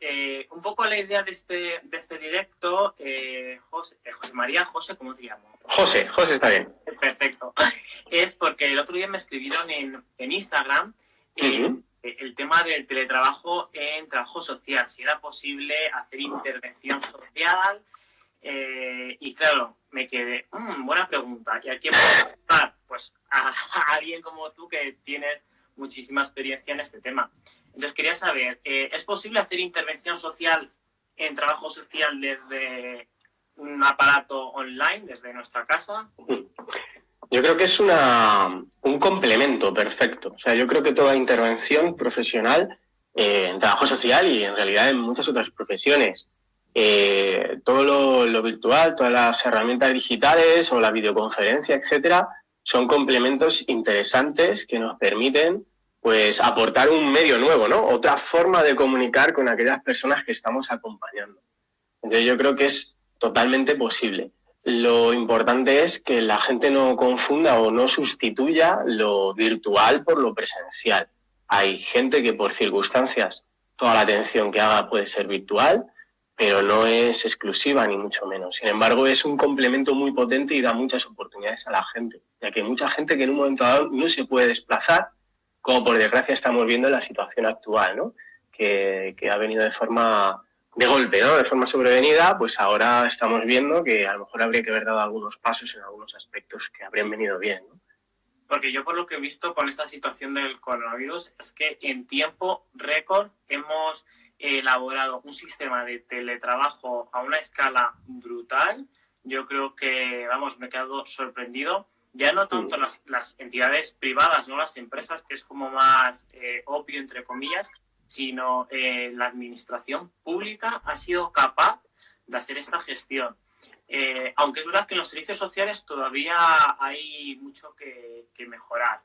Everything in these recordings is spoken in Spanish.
eh, un poco la idea de este, de este directo, eh, José, eh, José, María, José, ¿cómo te llamo? José, José está bien. Perfecto. Es porque el otro día me escribieron en, en Instagram el tema del teletrabajo en trabajo social, si era posible hacer intervención social. y claro, me quedé, mmm, buena pregunta. ¿Y a quién puedo Pues a, a alguien como tú que tienes muchísima experiencia en este tema. Entonces quería saber, eh, ¿es posible hacer intervención social en trabajo social desde un aparato online, desde nuestra casa? Yo creo que es una, un complemento perfecto. O sea, yo creo que toda intervención profesional eh, en trabajo social y en realidad en muchas otras profesiones, eh, todo lo, lo, virtual, todas las herramientas digitales o la videoconferencia, etcétera, son complementos interesantes que nos permiten pues aportar un medio nuevo, ¿no? Otra forma de comunicar con aquellas personas que estamos acompañando. Entonces yo creo que es totalmente posible. Lo importante es que la gente no confunda o no sustituya lo virtual por lo presencial. Hay gente que por circunstancias toda la atención que haga puede ser virtual, pero no es exclusiva ni mucho menos. Sin embargo, es un complemento muy potente y da muchas oportunidades a la gente, ya que mucha gente que en un momento dado no se puede desplazar, como por desgracia estamos viendo en la situación actual, ¿no? que, que ha venido de forma de golpe, ¿no? de forma sobrevenida, pues ahora estamos viendo que a lo mejor habría que haber dado algunos pasos en algunos aspectos que habrían venido bien. ¿no? Porque yo por lo que he visto con esta situación del coronavirus es que en tiempo récord hemos elaborado un sistema de teletrabajo a una escala brutal. Yo creo que, vamos, me he quedado sorprendido. Ya no tanto las, las entidades privadas, no las empresas, que es como más eh, obvio, entre comillas, sino eh, la administración pública ha sido capaz de hacer esta gestión. Eh, aunque es verdad que en los servicios sociales todavía hay mucho que, que mejorar.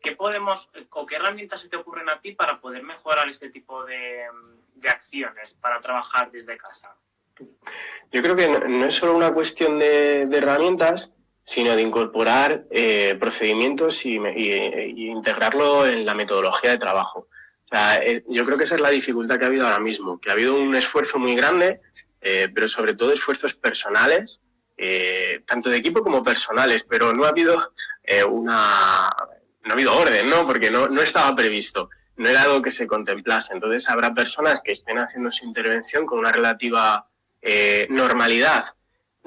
¿Qué podemos o qué herramientas se te ocurren a ti para poder mejorar este tipo de, de acciones para trabajar desde casa? Yo creo que no, no es solo una cuestión de, de, herramientas, sino de incorporar eh, procedimientos y, y, y, integrarlo en la metodología de trabajo. O eh, yo creo que esa es la dificultad que ha habido ahora mismo, que ha habido un esfuerzo muy grande, eh, pero sobre todo esfuerzos personales, eh, tanto de equipo como personales, pero no ha habido una no ha habido orden, ¿no? Porque no, no estaba previsto, no era algo que se contemplase. Entonces habrá personas que estén haciendo su intervención con una relativa eh, normalidad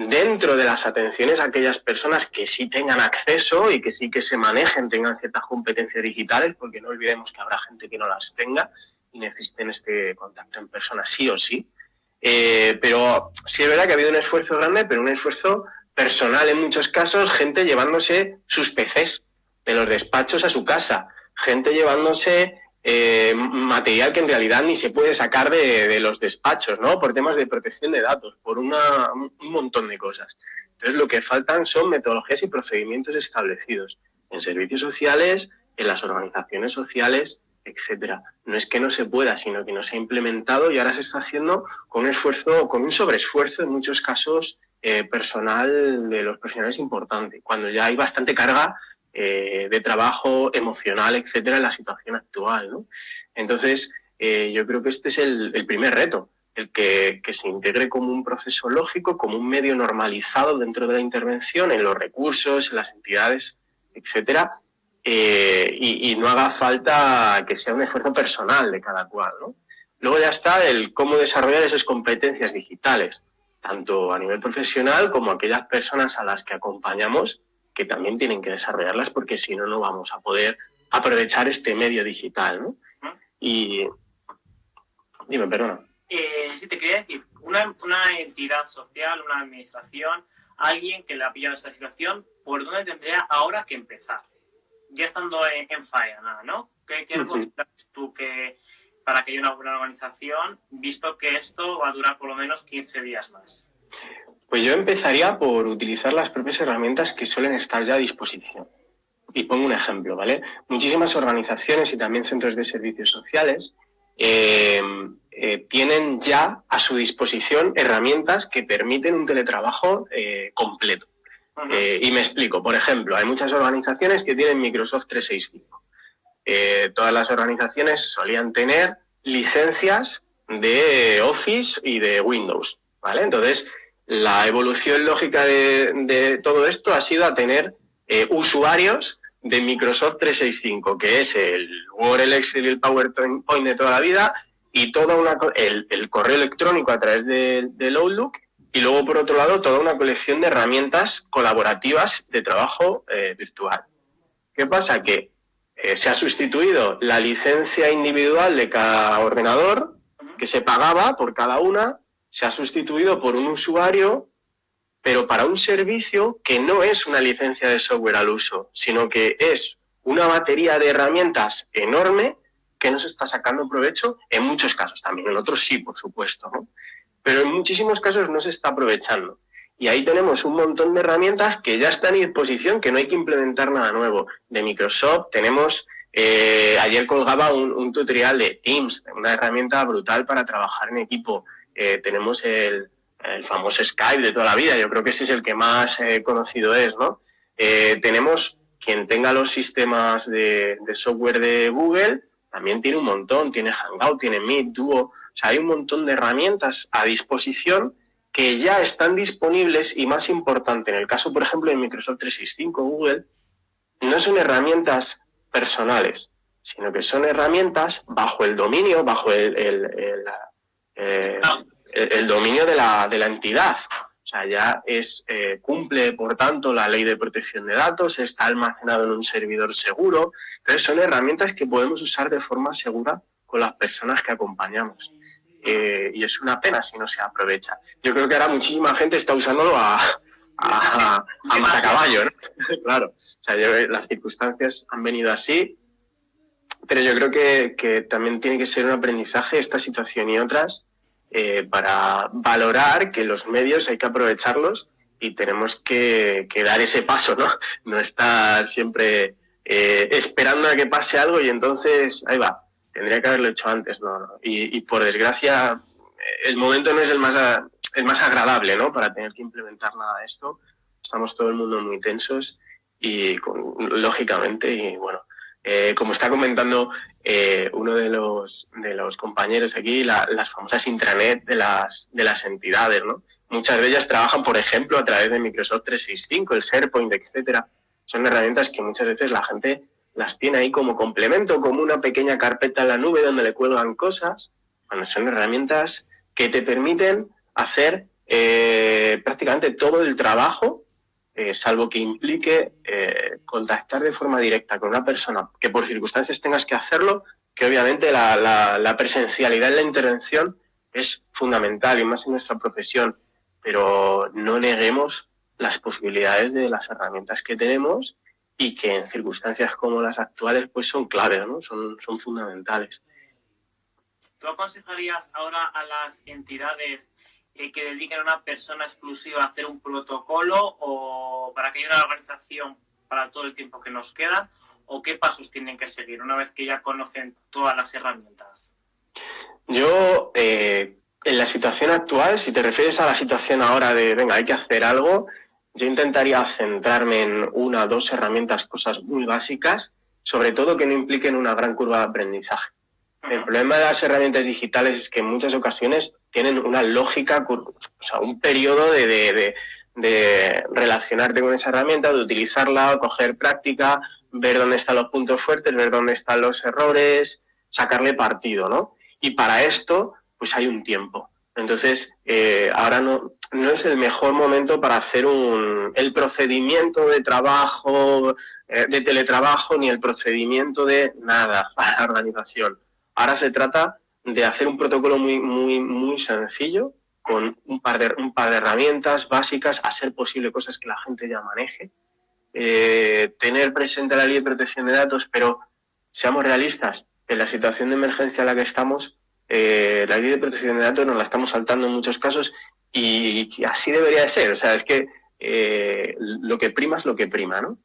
dentro de las atenciones a aquellas personas que sí tengan acceso y que sí que se manejen, tengan ciertas competencias digitales, porque no olvidemos que habrá gente que no las tenga y necesiten este contacto en persona sí o sí. Eh, pero sí es verdad que ha habido un esfuerzo grande, pero un esfuerzo personal en muchos casos, gente llevándose sus PCs de los despachos a su casa, gente llevándose eh, material que en realidad ni se puede sacar de, los despachos, ¿no? Por temas de protección de datos, por una, un montón de cosas. Entonces lo que faltan son metodologías y procedimientos establecidos en servicios sociales, en las organizaciones sociales, etcétera. No es que no se pueda, sino que no se ha implementado y ahora se está haciendo con un esfuerzo, con un sobreesfuerzo en muchos casos eh, personal de los profesionales importante, cuando ya hay bastante carga eh, de trabajo emocional, etcétera, en la situación actual. ¿no? Entonces, eh, yo creo que este es el, el primer reto, el que, que, se integre como un proceso lógico, como un medio normalizado dentro de la intervención, en los recursos, en las entidades, etcétera, eh, y, y, no haga falta que sea un esfuerzo personal de cada cual. ¿no? Luego ya está el cómo desarrollar esas competencias digitales, tanto a nivel profesional como aquellas personas a las que acompañamos que también tienen que desarrollarlas porque si no, no vamos a poder aprovechar este medio digital, ¿no? Y... Dime, perdona. Eh, sí, te quería decir, una, una, entidad social, una administración, alguien que le ha pillado esta situación, ¿por dónde tendría ahora que empezar? Ya estando en, en faena, ¿no? ¿Qué, qué uh -huh. tú que para que haya una buena organización, visto que esto va a durar por lo menos 15 días más? Pues yo empezaría por utilizar las propias herramientas que suelen estar ya a disposición. Y pongo un ejemplo, ¿vale? Muchísimas organizaciones y también centros de servicios sociales eh, eh, tienen ya a su disposición herramientas que permiten un teletrabajo eh, completo. Uh -huh. y me explico, por ejemplo, hay muchas organizaciones que tienen Microsoft 365. todas las organizaciones solían tener licencias de Office y de Windows, ¿vale? Entonces, la evolución lógica de, todo esto ha sido a tener eh, usuarios de Microsoft 365, que es el Word, el Excel y el PowerPoint de toda la vida, y toda una, el, correo electrónico a través del Outlook, y luego, por otro lado, toda una colección de herramientas colaborativas de trabajo eh, virtual. ¿Qué pasa? Que eh, se ha sustituido la licencia individual de cada ordenador, que se pagaba por cada una, se ha sustituido por un usuario, pero para un servicio que no es una licencia de software al uso, sino que es una batería de herramientas enorme que no se está sacando provecho en muchos casos, también en otros sí, por supuesto, pero en muchísimos casos no se está aprovechando. Y ahí tenemos un montón de herramientas que ya están en disposición, que no hay que implementar nada nuevo. De Microsoft tenemos, eh, ayer colgaba un, tutorial de Teams, una herramienta brutal para trabajar en equipo. Eh, tenemos el, famoso Skype de toda la vida, yo creo que ese es el que más eh, conocido es, ¿no? tenemos quien tenga los sistemas de, software de Google, también tiene un montón, tiene Hangout, tiene Meet, Duo, o sea, hay un montón de herramientas a disposición que ya están disponibles y más importante, en el caso, por ejemplo, de Microsoft 365, Google, no son herramientas personales, sino que son herramientas bajo el dominio, bajo el, eh, dominio de la, de la, entidad. O sea, ya es, eh, cumple, por tanto, la ley de protección de datos, está almacenado en un servidor seguro. Entonces, son herramientas que podemos usar de forma segura con las personas que acompañamos. Eh, y es una pena si no se aprovecha. Yo creo que ahora muchísima gente está usándolo a, a, a caballo, ¿no? claro. O sea, las circunstancias han venido así, pero yo creo que, que, también tiene que ser un aprendizaje esta situación y otras eh, para valorar que los medios hay que aprovecharlos y tenemos que, dar ese paso, ¿no? No estar siempre eh, esperando a que pase algo y entonces ahí va tendría que haberlo hecho antes, ¿no? Y, por desgracia, el momento no es el más, el más agradable, ¿no? Para tener que implementar nada de esto. Estamos todo el mundo muy tensos y lógicamente, y bueno, eh, como está comentando eh, uno de los, de los compañeros aquí, las famosas intranet de las, de las entidades, ¿no? Muchas de ellas trabajan, por ejemplo, a través de Microsoft 365, el SharePoint, etcétera. Son herramientas que muchas veces la gente las tiene ahí como complemento, como una pequeña carpeta en la nube donde le cuelgan cosas. Bueno, son herramientas que te permiten hacer eh, prácticamente todo el trabajo, eh, salvo que implique eh, contactar de forma directa con una persona que por circunstancias tengas que hacerlo, que obviamente la, la presencialidad en la intervención es fundamental y más en nuestra profesión, pero no neguemos las posibilidades de las herramientas que tenemos y que en circunstancias como las actuales pues son claves, ¿no? son, son fundamentales. ¿Tú aconsejarías ahora a las entidades eh, que dediquen a una persona exclusiva a hacer un protocolo o para que haya una organización para todo el tiempo que nos queda? ¿O qué pasos tienen que seguir una vez que ya conocen todas las herramientas? Yo, eh, en la situación actual, si te refieres a la situación ahora de, venga, hay que hacer algo, yo intentaría centrarme en una o dos herramientas, cosas muy básicas, sobre todo que no impliquen una gran curva de aprendizaje. El problema de las herramientas digitales es que en muchas ocasiones tienen una lógica, o sea, un periodo de, relacionarte con esa herramienta, de utilizarla, coger práctica, ver dónde están los puntos fuertes, ver dónde están los errores, sacarle partido, ¿no? Y para esto, pues hay un tiempo. Entonces, eh, ahora no, no es el mejor momento para hacer un, el procedimiento de trabajo, eh, de teletrabajo, ni el procedimiento de nada para la organización. Ahora se trata de hacer un protocolo muy, muy, muy sencillo, con un par, de, un par de herramientas básicas, a ser posible cosas que la gente ya maneje, eh, tener presente la ley de protección de datos, pero seamos realistas, en la situación de emergencia en la que estamos, eh, la ley de protección de datos nos la estamos saltando en muchos casos y así debería de ser. O sea, es que eh, lo que prima es lo que prima, ¿no?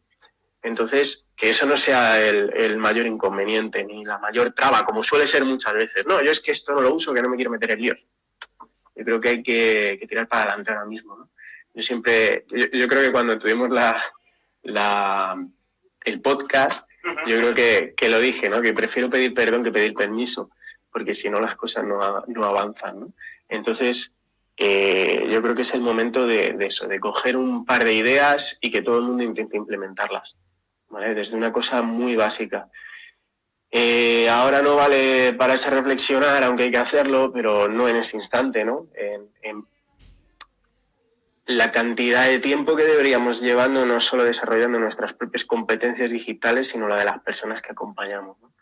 Entonces, que eso no sea el, mayor inconveniente ni la mayor traba, como suele ser muchas veces. No, yo es que esto no lo uso, que no me quiero meter en líos. Yo creo que hay que, tirar para adelante ahora mismo, ¿no? Yo siempre, yo, creo que cuando tuvimos la, la el podcast, yo creo que, que, lo dije, ¿no? Que prefiero pedir perdón que pedir permiso porque si no las cosas no, no avanzan. ¿no? Entonces, eh, yo creo que es el momento de, eso, de coger un par de ideas y que todo el mundo intente implementarlas, Desde una cosa muy básica. Eh, ahora no vale para ese reflexionar, aunque hay que hacerlo, pero no en este instante, ¿no? La cantidad de tiempo que deberíamos llevando no solo desarrollando nuestras propias competencias digitales, sino la de las personas que acompañamos. No,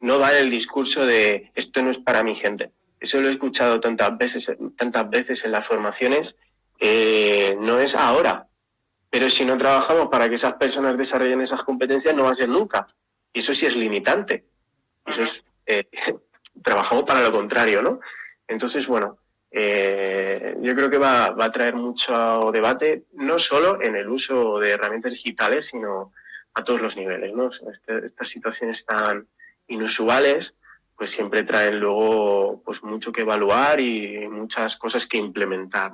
no vale el discurso de esto no es para mi gente eso lo he escuchado tantas veces, tantas veces en las formaciones, eh, no es ahora. Pero si no trabajamos para que esas personas desarrollen esas competencias, no va a ser nunca. Y eso sí es limitante. Eso es, eh, trabajamos para lo contrario, ¿no? Entonces, bueno, eh, yo creo que va, a traer mucho debate, no solo en el uso de herramientas digitales, sino a todos los niveles, ¿no? Este, estas situaciones tan inusuales, pues siempre traen luego pues mucho que evaluar y muchas cosas que implementar.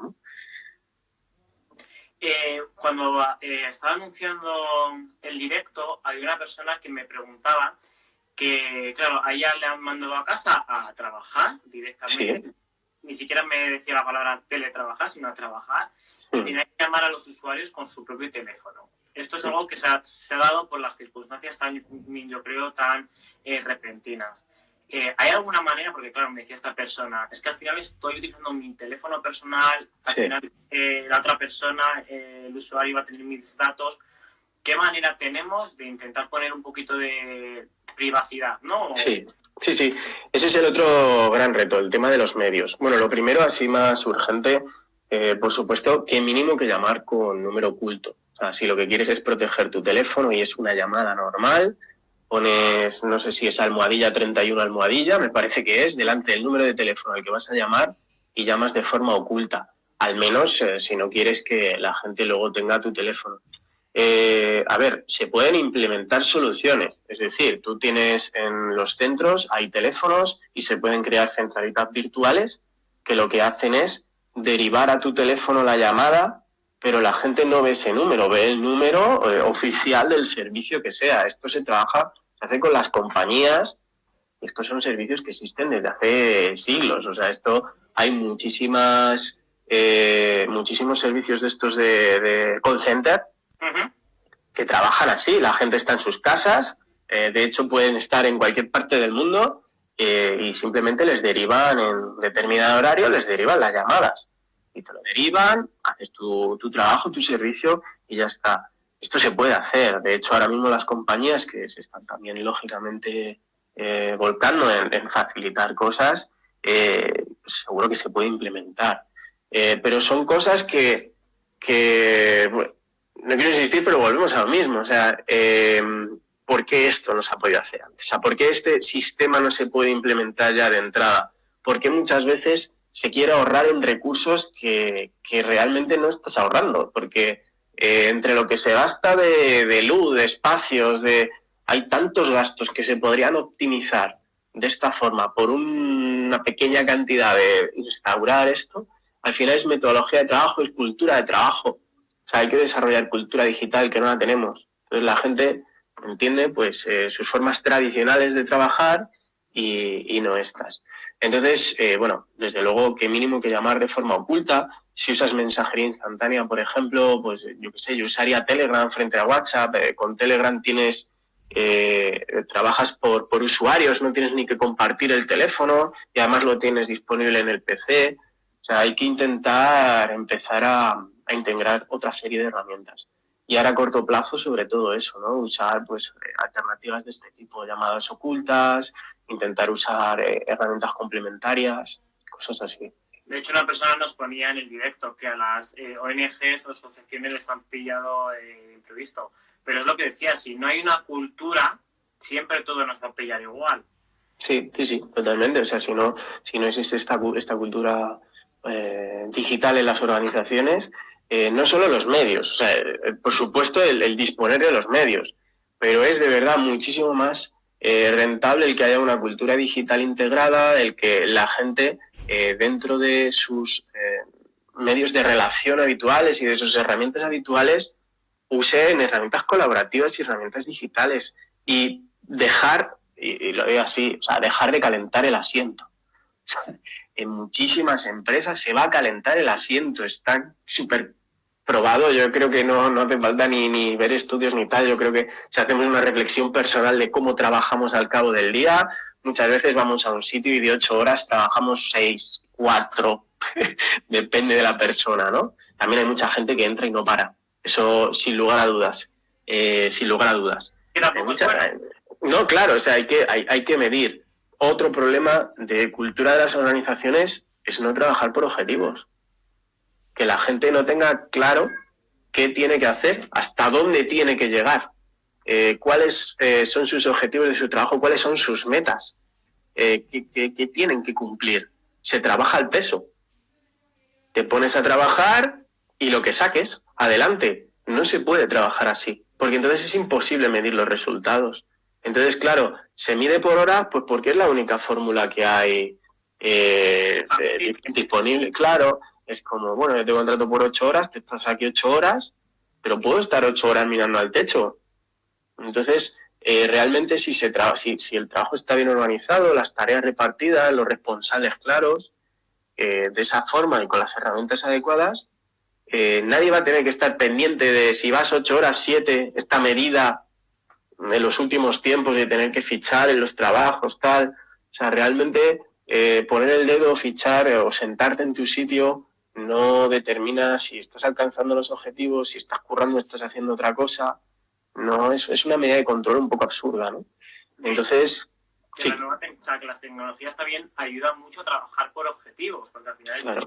Eh, cuando eh, estaba anunciando el directo, había una persona que me preguntaba que, claro, a ella le han mandado a casa a trabajar directamente. Ni siquiera me decía la palabra teletrabajar, sino a trabajar. Y hmm. tenía que llamar a los usuarios con su propio teléfono. Esto es algo que se ha, dado por las circunstancias tan, yo creo, tan eh, repentinas. Eh, ¿Hay alguna manera, porque claro, me decía esta persona, es que al final estoy utilizando mi teléfono personal, al final eh, la otra persona, eh, el usuario va a tener mis datos, ¿qué manera tenemos de intentar poner un poquito de privacidad, no? Sí, sí, sí, ese es el otro gran reto, el tema de los medios. Bueno, lo primero, así más urgente, por supuesto, que mínimo que llamar con número oculto. O sea, si lo que quieres es proteger tu teléfono y es una llamada normal, pones, no sé si es almohadilla 31 almohadilla, me parece que es, delante del número de teléfono al que vas a llamar y llamas de forma oculta, al menos eh, si no quieres que la gente luego tenga tu teléfono. Eh, a ver, se pueden implementar soluciones, es decir, tú tienes en los centros, hay teléfonos y se pueden crear centralitas virtuales que lo que hacen es derivar a tu teléfono la llamada pero la gente no ve ese número, ve el número eh, oficial del servicio que sea. Esto se trabaja, se hace con las compañías. Estos son servicios que existen desde hace siglos. O sea, esto hay muchísimas, eh, muchísimos servicios de estos de, call center que trabajan así. La gente está en sus casas. Eh, de hecho, pueden estar en cualquier parte del mundo y simplemente les derivan en determinado horario, les derivan las llamadas y te lo derivan, haces tu, trabajo, tu servicio y ya está. Esto se puede hacer. De hecho, ahora mismo las compañías que se están también lógicamente eh, volcando en, facilitar cosas, eh, seguro que se puede implementar. Eh, pero son cosas que, no quiero insistir, pero volvemos a lo mismo. O sea, ¿por qué esto no se ha podido hacer antes? ¿por qué este sistema no se puede implementar ya de entrada? Porque muchas veces se quiere ahorrar en recursos que, realmente no estás ahorrando, porque eh, entre lo que se gasta de, luz, de espacios, de hay tantos gastos que se podrían optimizar de esta forma por una pequeña cantidad de instaurar esto, al final es metodología de trabajo, es cultura de trabajo. O sea, hay que desarrollar cultura digital que no la tenemos. Entonces la gente entiende pues eh, sus formas tradicionales de trabajar y, no estas. Entonces, eh, bueno, desde luego que mínimo que llamar de forma oculta. Si usas mensajería instantánea, por ejemplo, pues yo qué sé, yo usaría Telegram frente a WhatsApp. Eh, con Telegram tienes, eh, trabajas por, por usuarios, no tienes ni que compartir el teléfono y además lo tienes disponible en el PC. O sea, hay que intentar empezar a, a integrar otra serie de herramientas y ahora a corto plazo sobre todo eso, ¿no? Usar pues alternativas de este tipo, llamadas ocultas, intentar usar eh, herramientas complementarias, cosas así. De hecho, una persona nos ponía en el directo que a las eh, ONGs o asociaciones les han pillado eh, imprevisto. Pero es lo que decía, si no hay una cultura, siempre todo nos va a pillar igual. Sí, sí, sí, totalmente. O sea, si no, si no existe esta, esta cultura digital en las organizaciones, no solo los medios, o sea, por supuesto el disponer de los medios, pero es de verdad muchísimo más eh, rentable el que haya una cultura digital integrada, el que la gente eh, dentro de sus eh, medios de relación habituales y de sus herramientas habituales usen herramientas colaborativas y herramientas digitales y dejar y, lo veo así, o sea, dejar de calentar el asiento. en muchísimas empresas se va a calentar el asiento, está súper probado, yo creo que no, no hace falta ni, ni ver estudios ni tal, yo creo que si hacemos una reflexión personal de cómo trabajamos al cabo del día, muchas veces vamos a un sitio y de ocho horas trabajamos seis, cuatro, depende de la persona, ¿no? También hay mucha gente que entra y no para, eso sin lugar a dudas, eh, sin lugar a dudas. no, claro, o sea, hay que, hay, hay que medir. Otro problema de cultura de las organizaciones es no trabajar por objetivos que la gente no tenga claro qué tiene que hacer, hasta dónde tiene que llegar, eh, cuáles eh, son sus objetivos de su trabajo, cuáles son sus metas, eh, qué, tienen que cumplir. Se trabaja al peso. Te pones a trabajar y lo que saques, adelante. No se puede trabajar así, porque entonces es imposible medir los resultados. Entonces, claro, se mide por hora, pues porque es la única fórmula que hay disponible. Claro, es como, bueno, yo te contrato por ocho horas, te estás aquí ocho horas, pero puedo estar ocho horas mirando al techo. Entonces, eh, realmente si, se si, si, el trabajo está bien organizado, las tareas repartidas, los responsables claros, eh, de esa forma y con las herramientas adecuadas, eh, nadie va a tener que estar pendiente de si vas ocho horas, siete, esta medida en los últimos tiempos de tener que fichar en los trabajos, tal. O sea, realmente poner el dedo, fichar o sentarte en tu sitio no determina si estás alcanzando los objetivos, si estás currando, estás haciendo otra cosa. No, es, es una medida de control un poco absurda, ¿no? Entonces... Que, que las tecnologías también ayudan mucho a trabajar por objetivos, porque al final es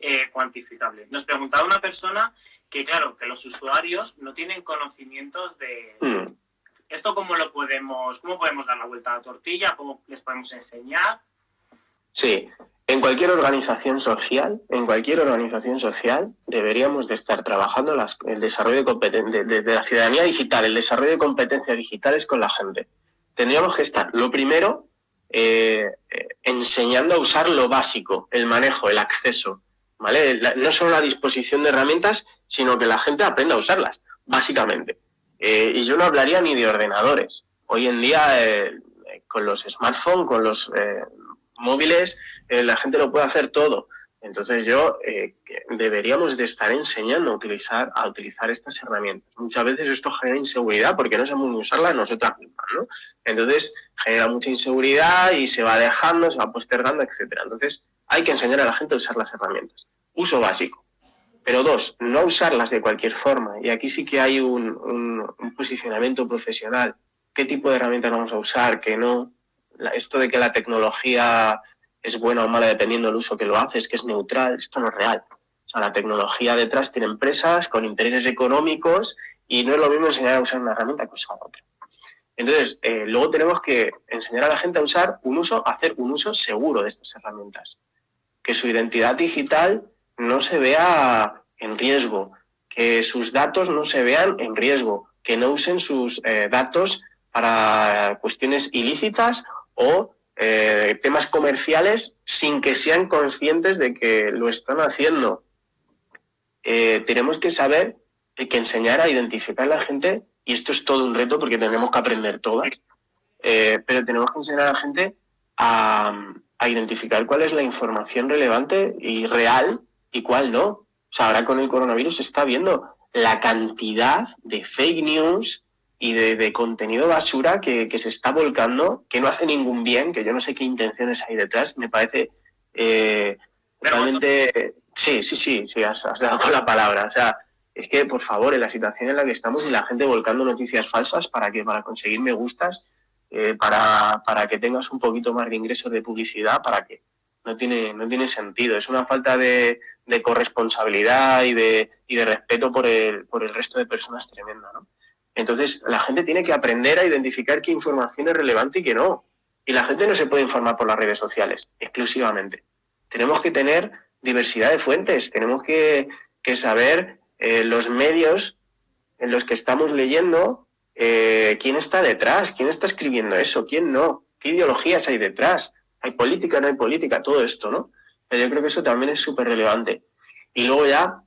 eh, cuantificable. Nos preguntaba una persona que, claro, que los usuarios no tienen conocimientos de... Mm. ¿Esto cómo lo podemos, cómo podemos dar la vuelta a la tortilla? ¿Cómo les podemos enseñar? Sí, en cualquier organización social, en cualquier organización social, deberíamos de estar trabajando el desarrollo de, de, de, la ciudadanía digital, el desarrollo de competencias digitales con la gente. Tendríamos que estar, lo primero, eh, eh, enseñando a usar lo básico, el manejo, el acceso, ¿vale? no solo la disposición de herramientas, sino que la gente aprenda a usarlas, básicamente. Eh, y yo no hablaría ni de ordenadores. Hoy en día, con los smartphones, con los móviles, eh, la gente lo puede hacer todo. Entonces yo eh, deberíamos de estar enseñando a utilizar, a utilizar estas herramientas. Muchas veces esto genera inseguridad porque no sabemos usarlas nosotras mismas, ¿no? Entonces genera mucha inseguridad y se va dejando, se va postergando, etcétera. Entonces hay que enseñar a la gente a usar las herramientas. Uso básico. Pero dos, no usarlas de cualquier forma. Y aquí sí que hay un, posicionamiento profesional. ¿Qué tipo de herramientas vamos a usar? ¿Qué no? Esto de que la tecnología es buena o mala dependiendo del uso que lo haces, que es neutral, esto no es real. O sea, la tecnología detrás tiene empresas con intereses económicos y no es lo mismo enseñar a usar una herramienta que usar otra. Entonces, eh, luego tenemos que enseñar a la gente a usar un uso, a hacer un uso seguro de estas herramientas. Que su identidad digital no se vea en riesgo, que sus datos no se vean en riesgo, que no usen sus eh, datos para cuestiones ilícitas o eh, temas comerciales sin que sean conscientes de que lo están haciendo. Eh, tenemos que saber que enseñar a identificar a la gente, y esto es todo un reto porque tenemos que aprender todas, eh, pero tenemos que enseñar a la gente a, a, identificar cuál es la información relevante y real y cuál no. O sea, ahora con el coronavirus se está viendo la cantidad de fake news, y de, contenido basura que, se está volcando, que no hace ningún bien, que yo no sé qué intenciones hay detrás, me parece eh, realmente... Sí, sí, sí, sí, has, dado con la palabra. O sea, es que, por favor, en la situación en la que estamos y la gente volcando noticias falsas para que para conseguir me gustas, eh, para, para que tengas un poquito más de ingresos de publicidad, para que no tiene, no tiene sentido. Es una falta de, de corresponsabilidad y de, y de respeto por el, por el resto de personas tremenda, ¿no? Entonces, la gente tiene que aprender a identificar qué información es relevante y qué no. Y la gente no se puede informar por las redes sociales exclusivamente. Tenemos que tener diversidad de fuentes, tenemos que, saber eh, los medios en los que estamos leyendo, eh, quién está detrás, quién está escribiendo eso, quién no, qué ideologías hay detrás, hay política, no hay política, todo esto, ¿no? Pero yo creo que eso también es súper relevante. Y luego ya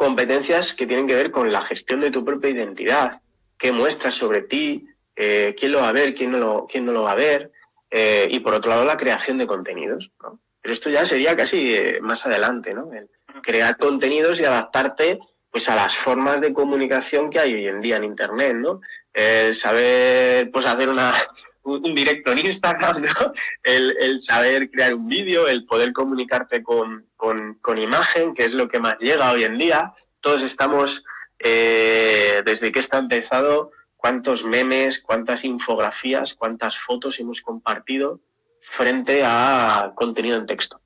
competencias que tienen que ver con la gestión de tu propia identidad, qué muestras sobre ti, eh, quién lo va a ver, quién no lo, quién no lo va a ver, eh, y por otro lado la creación de contenidos. ¿no? Pero esto ya sería casi eh, más adelante, ¿no? El crear contenidos y adaptarte pues a las formas de comunicación que hay hoy en día en Internet, ¿no? El saber pues hacer una, un directo en Instagram, ¿no? El, saber crear un vídeo, el poder comunicarte con, con, imagen, que es lo que más llega hoy en día. Todos estamos, eh, desde que está empezado, cuántos memes, cuántas infografías, cuántas fotos hemos compartido frente a contenido en texto.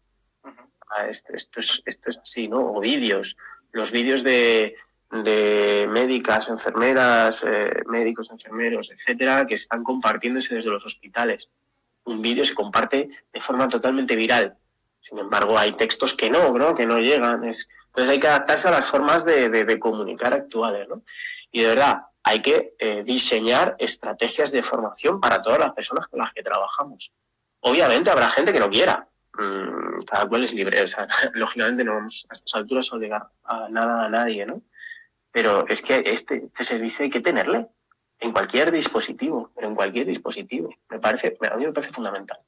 Este, esto, es, esto es así, ¿no? O vídeos. Los vídeos de, de médicas, enfermeras, eh, médicos, enfermeros, etcétera, que están compartiéndose desde los hospitales. Un vídeo se comparte de forma totalmente viral. Sin embargo, hay textos que no, ¿no? que no llegan. Es, entonces hay que adaptarse a las formas de, comunicar actuales. ¿no? Y de verdad, hay que eh, diseñar estrategias de formación para todas las personas con las que trabajamos. Obviamente habrá gente que no quiera. Mm, cada cual es libre. O sea, lógicamente no vamos a estas alturas a obligar a nada a nadie, ¿no? Pero es que este, este, servicio hay que tenerle en cualquier dispositivo, pero en cualquier dispositivo. Me parece, a mí me parece fundamental.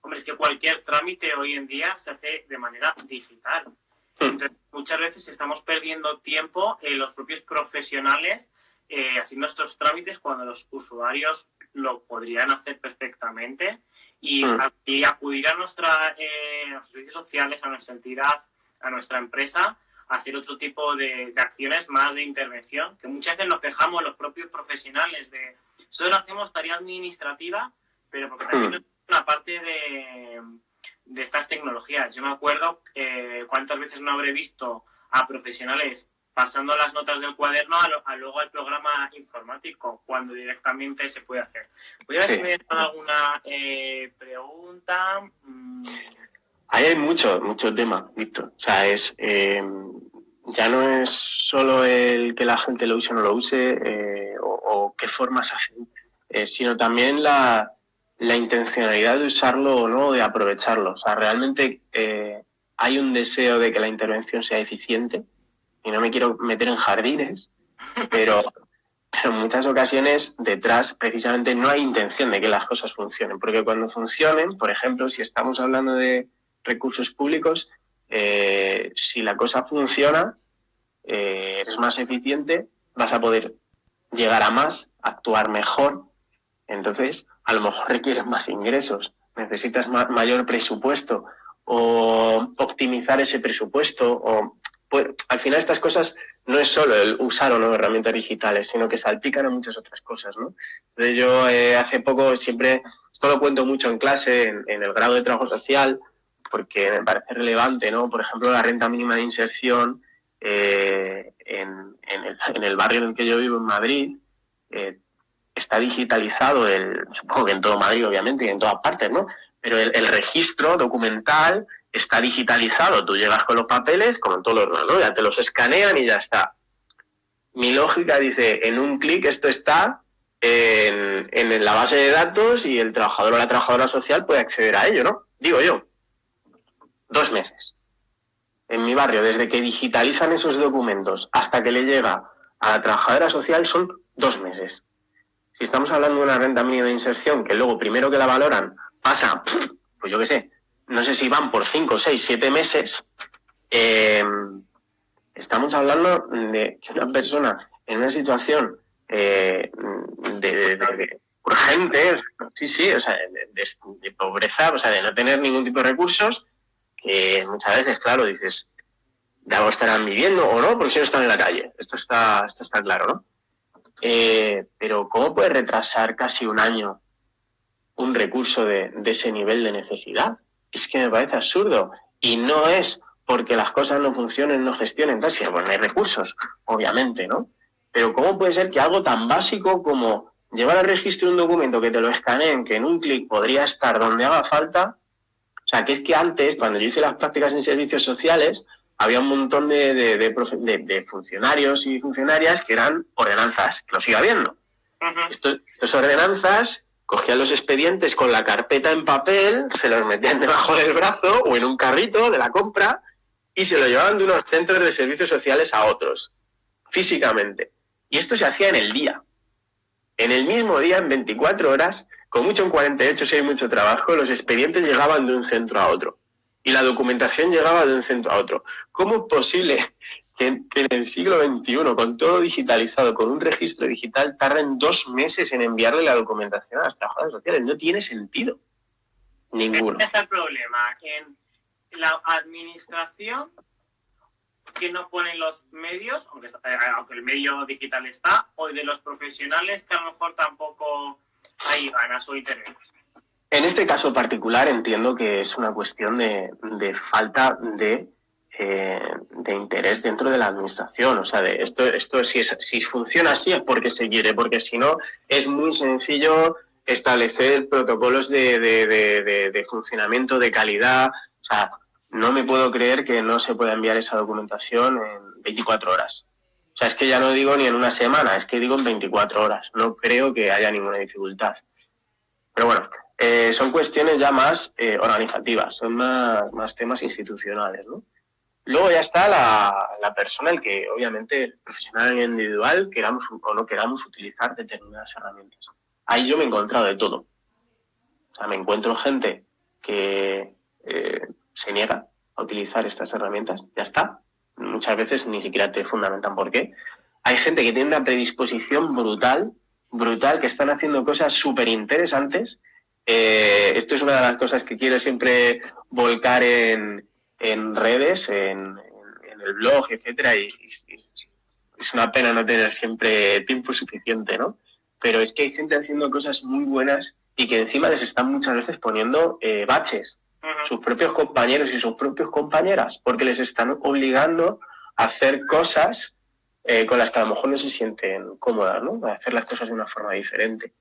Hombre, es que cualquier trámite hoy en día se hace de manera digital. Hmm. Entonces, muchas veces estamos perdiendo tiempo en los propios profesionales eh, haciendo estos trámites cuando los usuarios lo podrían hacer perfectamente y, hmm. acudir a, nuestra, eh, a nuestros servicios sociales, a nuestra entidad, a nuestra empresa hacer otro tipo de, acciones más de intervención, que muchas veces nos quejamos los propios profesionales de solo hacemos tarea administrativa, pero porque también es hmm. una parte de, de, estas tecnologías. Yo me acuerdo eh, cuántas veces no habré visto a profesionales pasando las notas del cuaderno a, luego al programa informático, cuando directamente se puede hacer. Voy a ver si me alguna eh, pregunta. Mm. Ahí hay mucho, mucho tema, Víctor. O sea, es eh, ya no es solo el que la gente lo use o no lo use eh, o, qué formas hacen, eh, sino también la, intencionalidad de usarlo o no, de aprovecharlo. O sea, realmente hay un deseo de que la intervención sea eficiente y no me quiero meter en jardines, pero, pero en muchas ocasiones detrás precisamente no hay intención de que las cosas funcionen, porque cuando funcionen, por ejemplo, si estamos hablando de recursos públicos, eh, si la cosa funciona, eh, eres más eficiente, vas a poder llegar a más, actuar mejor. Entonces, a lo mejor requieres más ingresos, necesitas mayor presupuesto o optimizar ese presupuesto. O, pues, al final estas cosas no es solo el usar o no herramientas digitales, sino que salpican a muchas otras cosas. ¿no? Entonces yo eh, hace poco siempre, esto lo cuento mucho en clase, en el grado de trabajo social, porque me parece relevante, ¿no? Por ejemplo, la renta mínima de inserción eh, en, el, barrio en el que yo vivo, en Madrid, eh, está digitalizado, el, supongo que en todo Madrid, obviamente, y en todas partes, ¿no? Pero el, registro documental está digitalizado. Tú llegas con los papeles, como en todos los ¿no? Ya te los escanean y ya está. Mi lógica dice, en un clic esto está en la base de datos y el trabajador o la trabajadora social puede acceder a ello, ¿no? Digo yo dos meses. En mi barrio, desde que digitalizan esos documentos hasta que le llega a la trabajadora social, son dos meses. Si estamos hablando de una renta mínima de inserción, que luego primero que la valoran pasa, pues yo qué sé, no sé si van por cinco, seis, siete meses, em, estamos hablando de que una persona en una situación eh, de, urgente, sí, sí, o sea, de, de, pobreza, o sea, de no tener ningún tipo de recursos, que muchas veces, claro, dices, de algo estarán viviendo o no, porque si no están en la calle. Esto está, esto está claro, ¿no? Eh, pero ¿cómo puede retrasar casi un año un recurso de, ese nivel de necesidad? Es que me parece absurdo. Y no es porque las cosas no funcionen, no gestionen, tal, sino porque no hay recursos, obviamente, ¿no? Pero ¿cómo puede ser que algo tan básico como llevar al registro un documento que te lo escaneen, que en un clic podría estar donde haga falta, o sea, que es que antes, cuando yo hice las prácticas en servicios sociales, había un montón de, funcionarios y funcionarias que eran ordenanzas, que lo sigue habiendo. Estas ordenanzas cogían los expedientes con la carpeta en papel, se los metían debajo del brazo o en un carrito de la compra y se lo llevaban de unos centros de servicios sociales a otros, físicamente. Y esto se hacía en el día. En el mismo día, en 24 horas, con mucho en 48 si hay mucho trabajo, los expedientes llegaban de un centro a otro y la documentación llegaba de un centro a otro. ¿Cómo es posible que, en el siglo XXI, con todo digitalizado, con un registro digital, tarden dos meses en enviarle la documentación a las trabajadoras sociales? No tiene sentido. Ninguno. Este está el problema. En la administración que no ponen los medios, eh, aunque el medio digital está, o de los profesionales que a lo mejor tampoco hay ganas o interés. En este caso particular entiendo que es una cuestión de, falta de, eh, de, interés dentro de la administración. O sea, de esto, esto si, si funciona así es porque se quiere, porque si no es muy sencillo establecer protocolos de, de, funcionamiento, de calidad. O sea, no me puedo creer que no se pueda enviar esa documentación en 24 horas. O sea, es que ya no digo ni en una semana, es que digo en 24 horas. No creo que haya ninguna dificultad. Pero bueno, eh, son cuestiones ya más eh, organizativas, son más, temas institucionales, ¿no? Luego ya está la, persona, el que obviamente el profesional individual queramos o no queramos utilizar determinadas herramientas. Ahí yo me he encontrado de todo. O sea, me encuentro gente que eh, se niega a utilizar estas herramientas, ya está. Muchas veces ni siquiera te fundamentan por qué. Hay gente que tiene una predisposición brutal, brutal, que están haciendo cosas súper interesantes eh, esto es una de las cosas que quiero siempre volcar en, redes, en, el blog, etcétera, y, es una pena no tener siempre tiempo suficiente, ¿no? Pero es que hay gente haciendo cosas muy buenas y que encima les están muchas veces poniendo eh, baches, sus propios compañeros y sus propias compañeras, porque les están obligando a hacer cosas eh, con las que a lo mejor no se sienten cómodas, ¿no? A hacer las cosas de una forma diferente.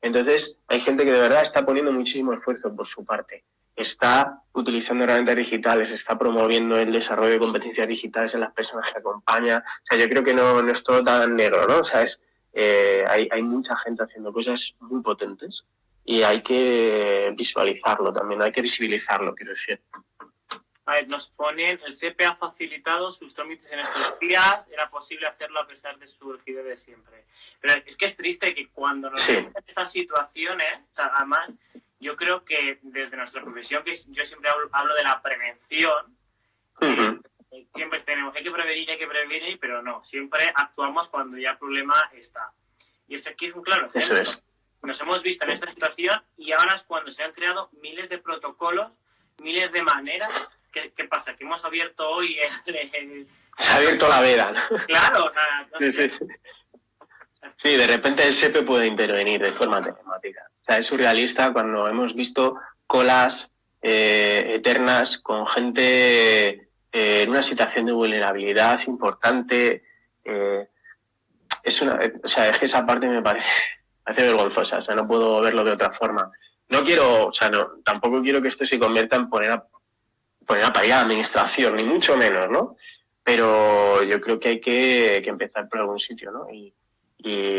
Entonces, hay gente que de verdad está poniendo muchísimo esfuerzo por su parte. Está utilizando herramientas digitales, está promoviendo el desarrollo de competencias digitales en las personas que acompaña. O sea, yo creo que no, es todo tan negro, ¿no? O sea, es, eh, hay, hay mucha gente haciendo cosas muy potentes y hay que visualizarlo también, hay que visibilizarlo, quiero decir. A ver, nos ponen, el SEPE ha facilitado sus trámites en estos días, era posible hacerlo a pesar de su rigidez de siempre. Pero es que es triste que cuando nos sí. estas situaciones, o sea, además, yo creo que desde nuestra profesión, que yo siempre hablo, de la prevención, eh, siempre tenemos, hay que prevenir, hay que prevenir, pero no, siempre actuamos cuando ya el problema está. Y esto aquí es un claro ejemplo. Eso es. Nos hemos visto en esta situación y ahora es cuando se han creado miles de protocolos, miles de maneras ¿qué, pasa? Que hemos abierto hoy el... Se ha abierto la veda. Claro, sí, de repente el SEPE puede intervenir de forma telemática. O sea, es surrealista cuando hemos visto colas eh, eternas con gente eh, en una situación de vulnerabilidad importante. Eh, es una, o sea, es que esa parte me parece, parece vergonzosa, o sea, no puedo verlo de otra forma. No quiero, o sea, no, tampoco quiero que esto se convierta en poner a, poner a parir la administración, ni mucho menos, ¿no? Pero yo creo que hay que, empezar por algún sitio, ¿no? Y,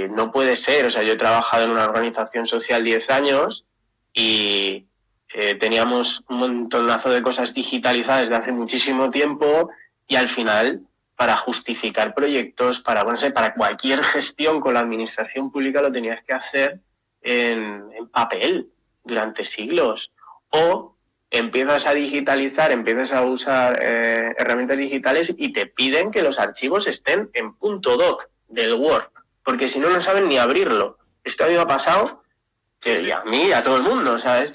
no puede ser, o sea, yo he trabajado en una organización social 10 años y eh, teníamos un montonazo de cosas digitalizadas desde hace muchísimo tiempo y al final para justificar proyectos, para, bueno, para cualquier gestión con la administración pública lo tenías que hacer en, papel durante siglos. O empiezas a digitalizar, empiezas a usar eh, herramientas digitales y te piden que los archivos estén en punto .doc del Word, porque si no, no saben ni abrirlo. Esto a mí me ha pasado, y a mí, a todo el mundo, ¿sabes?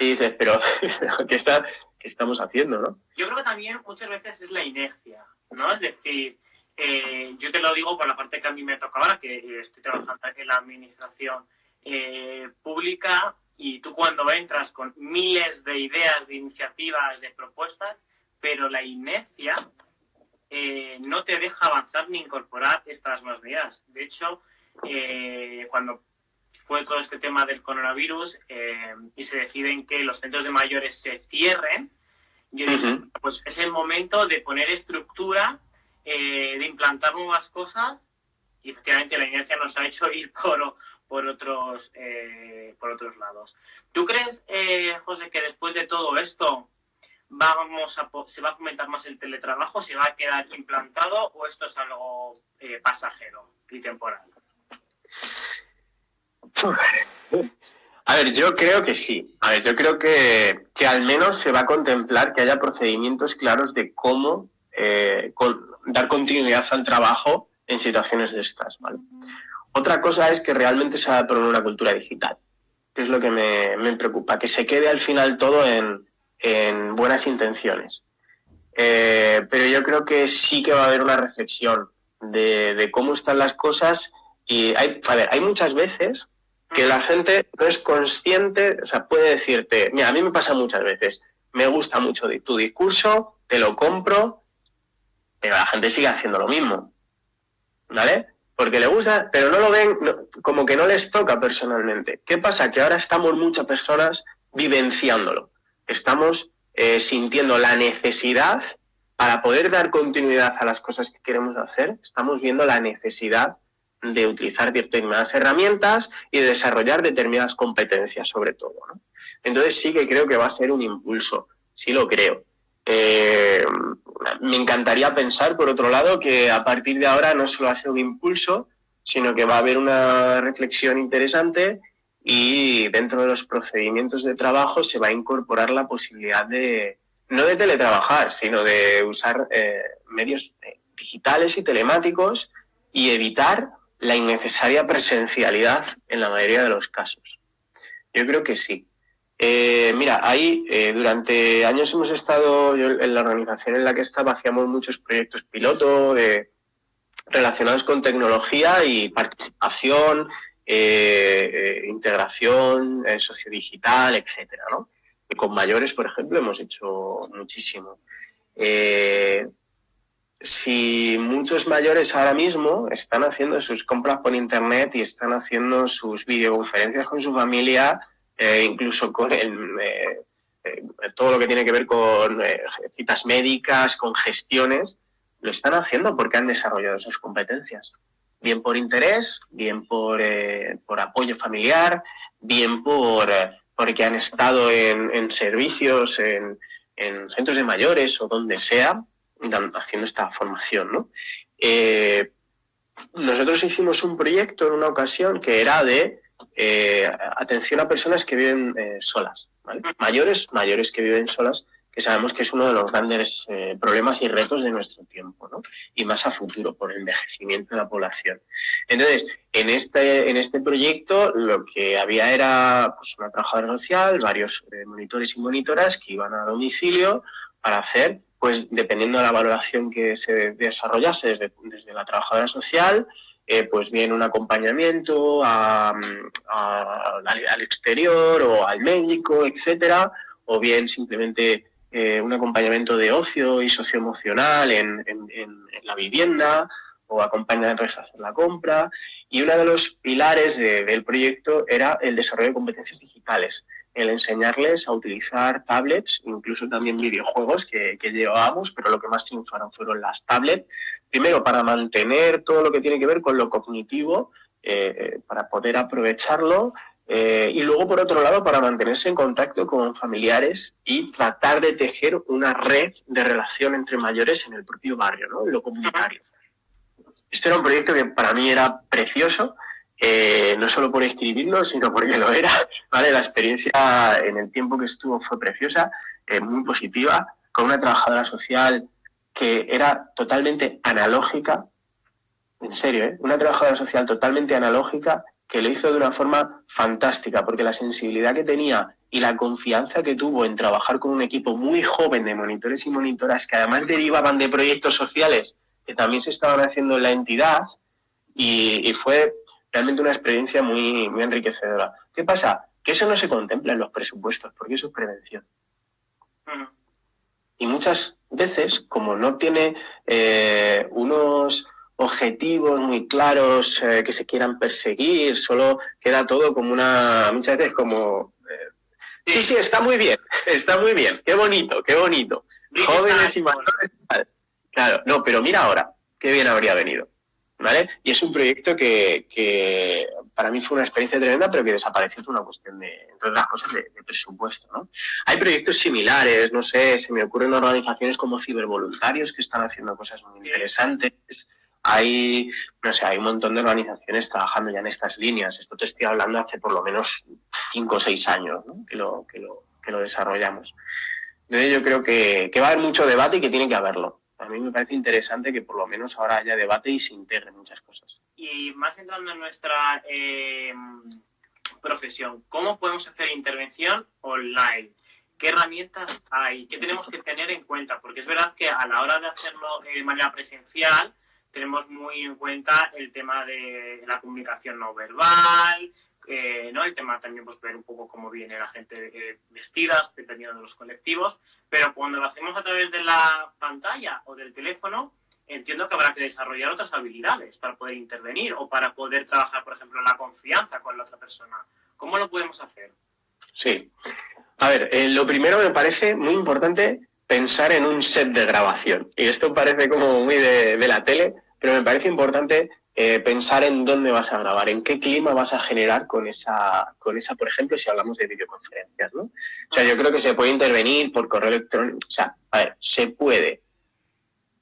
Y dices, pero, ¿qué, está, ¿qué estamos haciendo, no? Yo creo que también muchas veces es la inercia, ¿no? Es decir, eh, yo te lo digo por la parte que a mí me toca ahora, que estoy trabajando en la administración eh, pública, y tú cuando entras con miles de ideas, de iniciativas, de propuestas, pero la inercia eh, no te deja avanzar ni incorporar estas nuevas medidas. De hecho, eh, cuando fue todo este tema del coronavirus eh, y se deciden que los centros de mayores se cierren, pues es el momento de poner estructura, de implantar nuevas cosas y efectivamente la inercia nos ha hecho ir por, por otros, eh, por otros lados. ¿Tú crees, eh, José, que después de todo esto vamos a, se va a fomentar más el teletrabajo, se va a quedar implantado o esto es algo eh, pasajero y temporal? A ver, yo creo que sí. A ver, yo creo que, que al menos se va a contemplar que haya procedimientos claros de cómo eh, dar continuidad al trabajo en situaciones de estas. ¿vale? Otra cosa es que realmente se ha poner una cultura digital, que es lo que me, me preocupa, que se quede al final todo en, en buenas intenciones. Eh, pero yo creo que sí que va a haber una reflexión de, de cómo están las cosas y hay, a ver, hay muchas veces que la gente no es consciente, o sea, puede decirte, mira, a mí me pasa muchas veces, me gusta mucho tu discurso, te lo compro, pero la gente sigue haciendo lo mismo, ¿vale? Porque le gusta, pero no lo ven, como que no les toca personalmente. ¿Qué pasa? Que ahora estamos muchas personas vivenciándolo, estamos eh, sintiendo la necesidad para poder dar continuidad a las cosas que queremos hacer, estamos viendo la necesidad de utilizar determinadas herramientas y de desarrollar determinadas competencias sobre todo. ¿no? Entonces sí que creo que va a ser un impulso, sí lo creo. Eh, me encantaría pensar, por otro lado, que a partir de ahora no solo va a ser un impulso, sino que va a haber una reflexión interesante y dentro de los procedimientos de trabajo se va a incorporar la posibilidad de, no de teletrabajar, sino de usar eh, medios eh, digitales y telemáticos y evitar la innecesaria presencialidad en la mayoría de los casos. Yo creo que sí. Eh, mira, ahí eh, durante años hemos estado, yo, en la organización en la que estaba, hacíamos muchos proyectos piloto relacionados con tecnología y participación, eh, integración sociodigital, etcétera, ¿no? Y con mayores, por ejemplo, hemos hecho muchísimo si muchos mayores ahora mismo están haciendo sus compras por internet y están haciendo sus videoconferencias con su familia, eh, incluso con eh, eh, todo lo que tiene que ver con citas médicas, con gestiones, lo están haciendo porque han desarrollado esas competencias. Bien por interés, bien por, por apoyo familiar, bien por porque han estado en, servicios, en centros de mayores o donde sea, haciendo esta formación, ¿no? Eh, nosotros hicimos un proyecto en una ocasión que era de eh, atención a personas que viven eh, solas, mayores, mayores que viven solas, que sabemos que es uno de los grandes problemas y retos de nuestro tiempo, ¿no? y más a futuro por el envejecimiento de la población. Entonces, en este, en este proyecto lo que había era pues, una trabajadora social, varios monitores y monitoras que iban a domicilio para hacer pues dependiendo de la valoración que se desarrollase desde, la trabajadora social, eh, pues bien un acompañamiento al exterior o al médico, etcétera, o bien simplemente eh, un acompañamiento de ocio y socioemocional en, en, la vivienda o acompañarles a hacer la compra. Y uno de los pilares del proyecto era el desarrollo de competencias digitales el enseñarles a utilizar tablets, incluso también videojuegos que, llevábamos, pero lo que más triunfaron fueron las tablets. Primero, para mantener todo lo que tiene que ver con lo cognitivo, eh, para poder aprovecharlo, eh, y luego, por otro lado, para mantenerse en contacto con familiares y tratar de tejer una red de relación entre mayores en el propio barrio, ¿no? en lo comunitario. Este era un proyecto que para mí era precioso, eh, no solo por escribirlo, sino porque lo era. ¿vale? La experiencia en el tiempo que estuvo fue preciosa, eh, muy positiva, con una trabajadora social que era totalmente analógica, en serio, ¿eh? una trabajadora social totalmente analógica que lo hizo de una forma fantástica, porque la sensibilidad que tenía y la confianza que tuvo en trabajar con un equipo muy joven de monitores y monitoras que además derivaban de proyectos sociales que también se estaban haciendo en la entidad, y, y fue realmente una experiencia muy, muy enriquecedora. ¿Qué pasa? Que eso no se contempla en los presupuestos, porque eso es prevención. Y muchas veces, como no tiene eh, unos objetivos muy claros eh, que se quieran perseguir, solo queda todo como una, muchas veces como, eh, sí, sí, está muy bien, está muy bien, qué bonito, qué bonito. Jóvenes y mayores. Claro, no, pero mira ahora, qué bien habría venido. Y es un proyecto que, para mí fue una experiencia tremenda, pero que desapareció por una cuestión de, entre otras cosas, de, presupuesto, ¿no? Hay proyectos similares, no sé, se me ocurren organizaciones como Cibervoluntarios que están haciendo cosas muy interesantes, hay, no sé, hay un montón de organizaciones trabajando ya en estas líneas. Esto te estoy hablando hace por lo menos cinco o seis años ¿no? que, lo, que, lo, que lo desarrollamos. Entonces yo creo que va a haber mucho debate y que tiene que haberlo. A mí me parece interesante que por lo menos ahora haya debate y se integren muchas cosas. Y más entrando en nuestra eh, profesión, ¿cómo podemos hacer intervención online? ¿Qué herramientas hay? ¿Qué tenemos que tener en cuenta? Porque es verdad que a la hora de hacerlo de manera presencial, tenemos muy en cuenta el tema de la comunicación no verbal, eh, ¿no? El tema también, pues ver un poco cómo viene la gente eh, vestidas, dependiendo de los colectivos, pero cuando lo hacemos a través de la pantalla o del teléfono, entiendo que habrá que desarrollar otras habilidades para poder intervenir o para poder trabajar, por ejemplo, la confianza con la otra persona. ¿Cómo lo podemos hacer? Sí. A ver, eh, lo primero me parece muy importante pensar en un set de grabación. Y esto parece como muy de, la tele, pero me parece importante eh, pensar en dónde vas a grabar, en qué clima vas a generar con esa, con esa, por ejemplo, si hablamos de videoconferencias, ¿no? O sea, yo creo que se puede intervenir por correo electrónico, o sea, a ver, se puede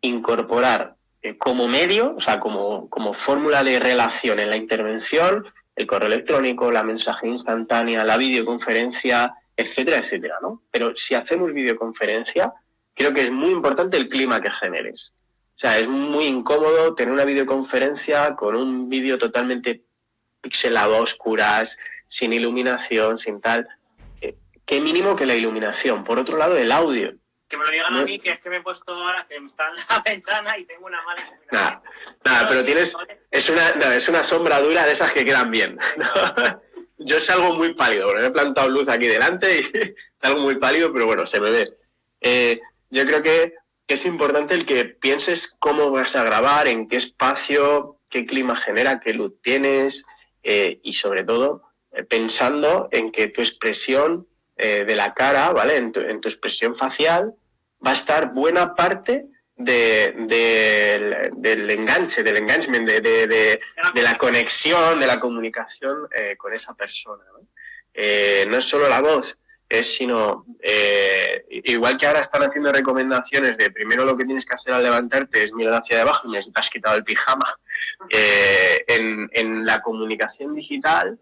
incorporar eh, como medio, o sea, como, como fórmula de relación en la intervención, el correo electrónico, la mensaje instantánea, la videoconferencia, etcétera, etcétera, ¿no? Pero si hacemos videoconferencia, creo que es muy importante el clima que generes. O sea, es muy incómodo tener una videoconferencia con un vídeo totalmente pixelado a oscuras, sin iluminación, sin tal. Eh, qué mínimo que la iluminación. Por otro lado, el audio. Que me lo digan a mí, que es que me he puesto ahora, que está en la ventana y tengo una mala iluminación. Nada, nada, pero tienes... Es una, es una sombra dura de esas que quedan bien. Yo salgo muy pálido, porque me he plantado luz aquí delante y salgo muy pálido, pero bueno, se me ve. Eh, yo creo que es importante el que pienses cómo vas a grabar, en qué espacio, qué clima genera, qué luz tienes eh, y sobre todo eh, pensando en que tu expresión de la cara, ¿vale? En tu, en tu, expresión facial va a estar buena parte de, del enganche, del engagement, de, la conexión, de la comunicación eh, con esa persona. ¿no? Eh, no es solo la voz, es sino, eh, igual que ahora están haciendo recomendaciones de primero lo que tienes que hacer al levantarte es mirar hacia abajo y te has quitado el pijama, en, en, la comunicación digital,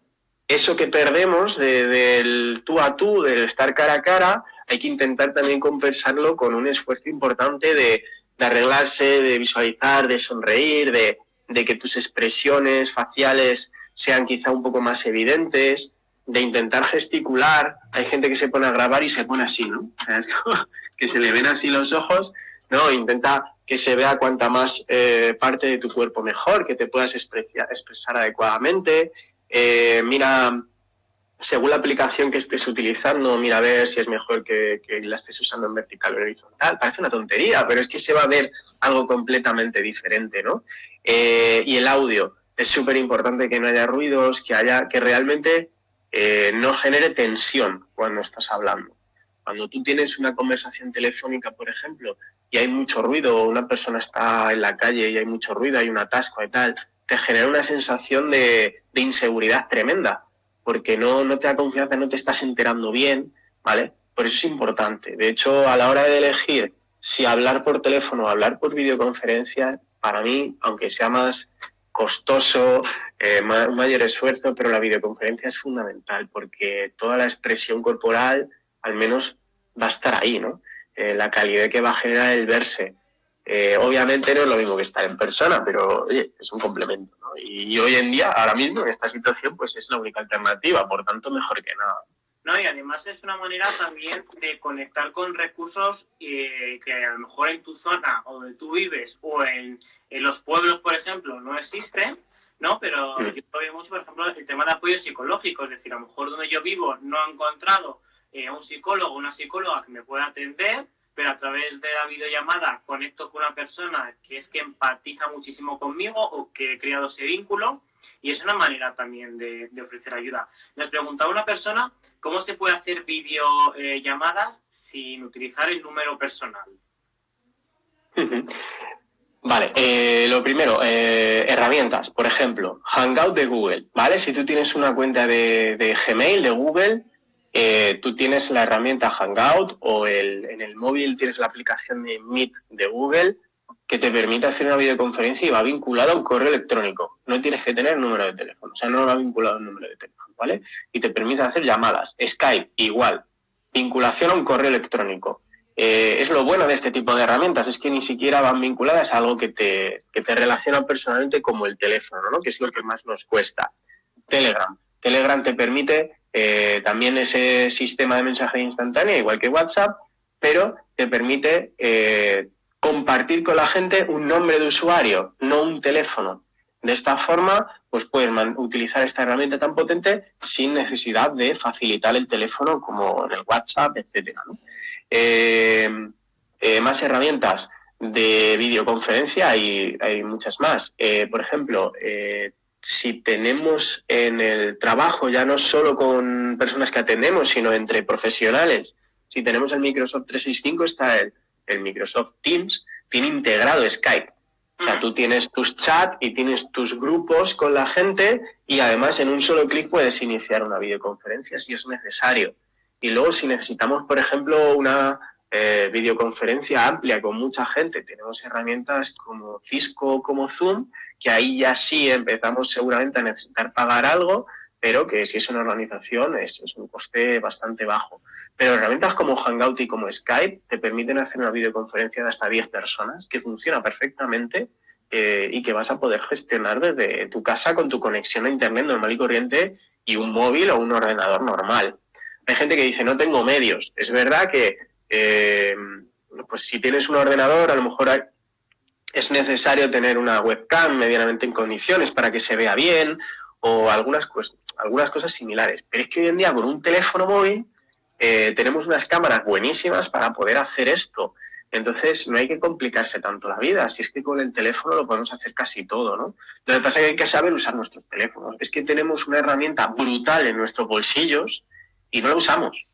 eso que perdemos del tú a tú, del estar cara a cara, hay que intentar también compensarlo con un esfuerzo importante de, de arreglarse, de visualizar, de sonreír, de, que tus expresiones faciales sean quizá un poco más evidentes, de intentar gesticular. Hay gente que se pone a grabar y se pone así, ¿no? que se le ven así los ojos, ¿no? Intenta que se vea cuanta más eh, parte de tu cuerpo mejor, que te puedas expresar adecuadamente. Eh, mira según la aplicación que estés utilizando, mira a ver si es mejor que, la estés usando en vertical o horizontal. Parece una tontería, pero es que se va a ver algo completamente diferente, ¿no? Eh, y el audio. Es súper importante que no haya ruidos, que haya, que realmente eh, no genere tensión cuando estás hablando. Cuando tú tienes una conversación telefónica, por ejemplo, y hay mucho ruido, una persona está en la calle y hay mucho ruido, hay un atasco y tal, te genera una sensación de inseguridad tremenda porque no, no te da confianza, no te estás enterando bien, ¿vale? Por eso es importante. De hecho, a la hora de elegir si hablar por teléfono o hablar por videoconferencia, para mí, aunque sea más costoso, eh, mayor esfuerzo, pero la videoconferencia es fundamental porque toda la expresión corporal al menos va a estar ahí, ¿no? Eh, la calidad que va a generar el verse. Eh, obviamente no es lo mismo que estar en persona, pero oye, es un complemento. Y, hoy en día, ahora mismo, en esta situación, pues es la única alternativa, por tanto, mejor que nada. No, y además es una manera también de conectar con recursos eh, que a lo mejor en tu zona o donde tú vives o en, los pueblos, por ejemplo, no existen, ¿no? Pero mm. yo veo mucho, por ejemplo, el tema de apoyo psicológico, es decir, a lo mejor donde yo vivo no he encontrado eh, un psicólogo o una psicóloga que me pueda atender, pero a través de la videollamada conecto con una persona que es que empatiza muchísimo conmigo o que he creado ese vínculo y es una manera también de, ofrecer ayuda. Nos preguntaba una persona cómo se puede hacer videollamadas sin utilizar el número personal. Vale, eh, lo primero, eh, herramientas, por ejemplo, Hangout de Google, ¿vale? Si tú tienes una cuenta de, Gmail, de Google, eh, tú tienes la herramienta Hangout o en el móvil tienes la aplicación de Meet de Google, que te permite hacer una videoconferencia y va vinculado a un correo electrónico. No tienes que tener número de teléfono, o sea, no va vinculado a un número de teléfono, ¿vale? Y te permite hacer llamadas. Skype, igual. Vinculación a un correo electrónico. Eh, es lo bueno de este tipo de herramientas, es que ni siquiera van vinculadas a algo que te, que te relaciona personalmente como el teléfono, ¿no? Que es lo que más nos cuesta. Telegram. Telegram te permite eh, también ese sistema de mensaje instantáneo, igual que WhatsApp, pero te permite eh, compartir con la gente un nombre de usuario, no un teléfono. De esta forma, pues puedes utilizar esta herramienta tan potente sin necesidad de facilitar el teléfono como en el WhatsApp, etcétera. Eh, más herramientas de videoconferencia, hay, hay muchas más. por ejemplo, si tenemos en el trabajo, ya no solo con personas que atendemos, sino entre profesionales, si tenemos el Microsoft 365, está el, el Microsoft Teams, tiene integrado Skype. O sea, tú tienes tus chats y tienes tus grupos con la gente y además en un solo clic puedes iniciar una videoconferencia si es necesario. Y luego si necesitamos, por ejemplo, una eh, videoconferencia amplia con mucha gente, tenemos herramientas como Cisco, como Zoom, que ahí ya sí empezamos seguramente a necesitar pagar algo, pero que si es una organización es, un coste bastante bajo. Pero herramientas como Hangout y como Skype te permiten hacer una videoconferencia de hasta 10 personas que funciona perfectamente eh, y que vas a poder gestionar desde tu casa con tu conexión a Internet normal y corriente y un móvil o un ordenador normal. Hay gente que dice, no tengo medios. Es verdad que eh, pues si tienes un ordenador, a lo mejor es necesario tener una webcam medianamente en condiciones para que se vea bien o algunas, algunas cosas similares. Pero es que hoy en día con un teléfono móvil eh, tenemos unas cámaras buenísimas para poder hacer esto. Entonces no hay que complicarse tanto la vida, si es que con el teléfono lo podemos hacer casi todo, ¿no? Lo que pasa es que hay que saber usar nuestros teléfonos. Es que tenemos una herramienta brutal en nuestros bolsillos y no la usamos.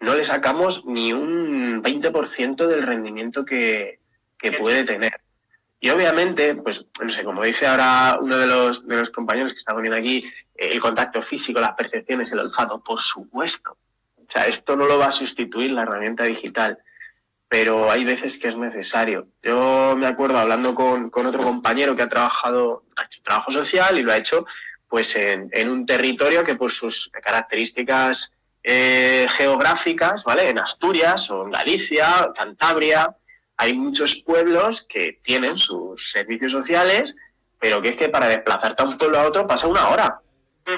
No le sacamos ni un 20% del rendimiento que, que puede tener. Y obviamente, pues, no sé, como dice ahora uno de los, de los compañeros que está poniendo aquí, eh, el contacto físico, las percepciones, el olfato, por supuesto. O sea, esto no lo va a sustituir la herramienta digital, pero hay veces que es necesario. Yo me acuerdo hablando con, con otro compañero que ha trabajado, ha hecho trabajo social y lo ha hecho pues en, en un territorio que por sus características eh, geográficas, ¿vale? En Asturias o en Galicia, Cantabria, hay muchos pueblos que tienen sus servicios sociales, pero que es que para desplazarte a un pueblo a otro pasa una hora.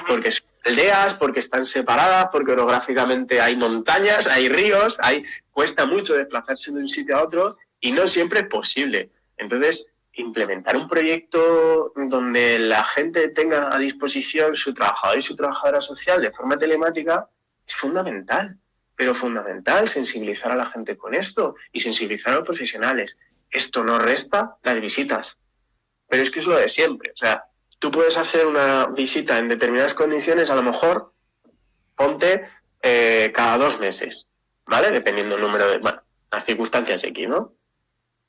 Porque aldeas, porque están separadas, porque orográficamente hay montañas, hay ríos, hay, cuesta mucho desplazarse de un sitio a otro y no siempre es posible. Entonces, implementar un proyecto donde la gente tenga a disposición su trabajador y su trabajadora social de forma telemática es fundamental pero fundamental sensibilizar a la gente con esto y sensibilizar a los profesionales. Esto no resta las visitas, pero es que es lo de siempre. O sea, tú puedes hacer una visita en determinadas condiciones, a lo mejor ponte eh, cada dos meses, ¿vale? Dependiendo del número de, bueno, las circunstancias aquí, ¿no?